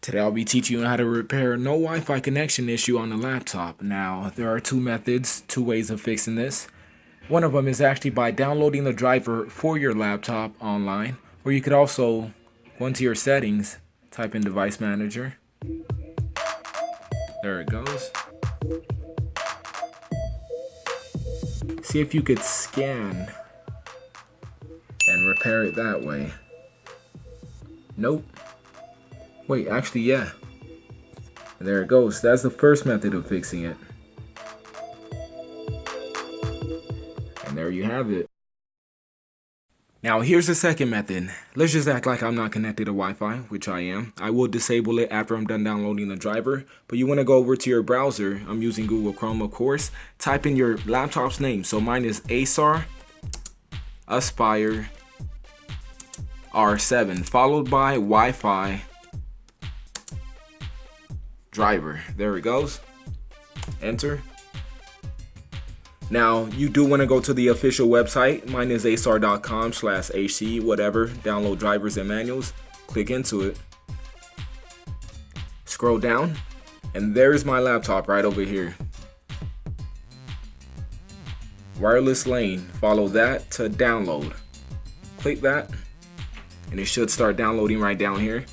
Today I'll be teaching you how to repair no Wi-Fi connection issue on the laptop. Now, there are two methods, two ways of fixing this. One of them is actually by downloading the driver for your laptop online, or you could also go into your settings, type in device manager. There it goes. See if you could scan and repair it that way. Nope. Wait, actually, yeah. There it goes. That's the first method of fixing it. And there you have it. Now here's the second method. Let's just act like I'm not connected to Wi-Fi, which I am. I will disable it after I'm done downloading the driver, but you want to go over to your browser. I'm using Google Chrome, of course. Type in your laptop's name. So mine is Acer Aspire R7, followed by Wi-Fi driver. There it goes. Enter. Now, you do want to go to the official website. Mine is acer.com slash AC, whatever. Download drivers and manuals. Click into it. Scroll down. And there's my laptop right over here. Wireless LAN. Follow that to download. Click that. And it should start downloading right down here.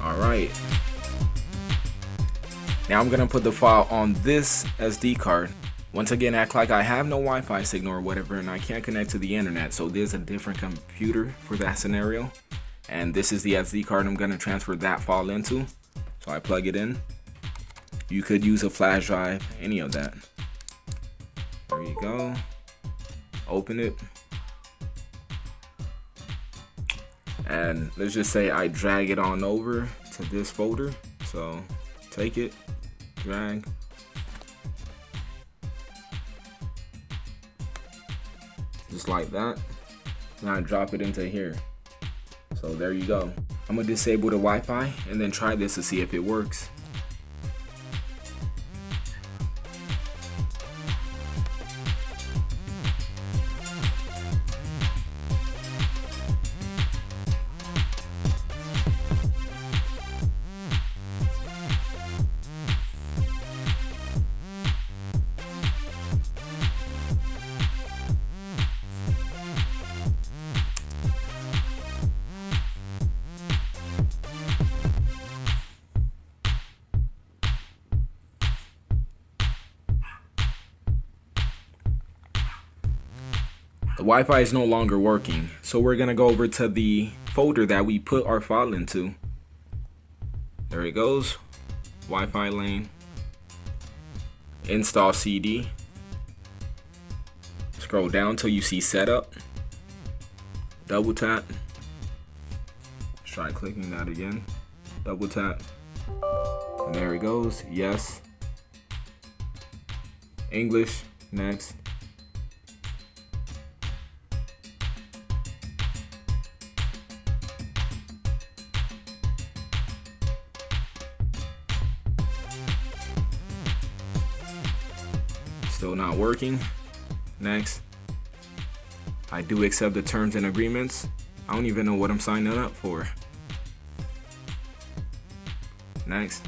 Alright. Now I'm gonna put the file on this SD card. Once again, act like I have no Wi-Fi signal or whatever and I can't connect to the internet. So there's a different computer for that scenario. And this is the SD card I'm gonna transfer that file into. So I plug it in. You could use a flash drive, any of that. There you go. Open it. and let's just say I drag it on over to this folder so take it drag just like that and I drop it into here so there you go I'm gonna disable the Wi-Fi and then try this to see if it works Wi-Fi is no longer working, so we're gonna go over to the folder that we put our file into. There it goes, Wi-Fi LAN, install CD. Scroll down till you see setup. Double tap. Let's try clicking that again. Double tap. And there it goes. Yes. English. Next. Still not working. Next. I do accept the terms and agreements. I don't even know what I'm signing up for. Next.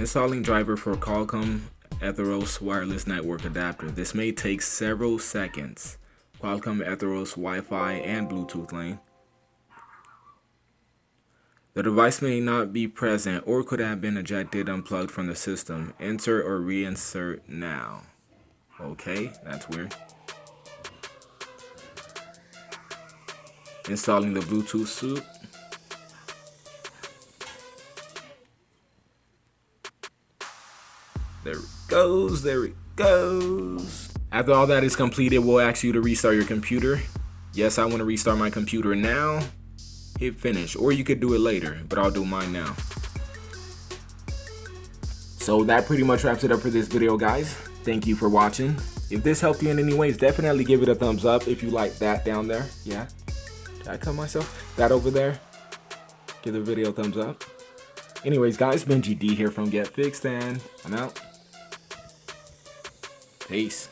Installing driver for Qualcomm Atheros wireless network adapter. This may take several seconds. Qualcomm Atheros Wi-Fi and Bluetooth LAN. The device may not be present or could have been ejected unplugged from the system. Enter or reinsert now. Okay, that's weird. Installing the Bluetooth suit. There it goes, there it goes. After all that is completed, we'll ask you to restart your computer. Yes, I want to restart my computer now. hit finish, or you could do it later, but I'll do mine now. So that pretty much wraps it up for this video, guys. Thank you for watching. If this helped you in any ways, definitely give it a thumbs up if you like that down there. Yeah. Did I cut myself? That over there. Give the video a thumbs up. Anyways, guys, Benji D here from Get Fixed, and I'm out. Peace.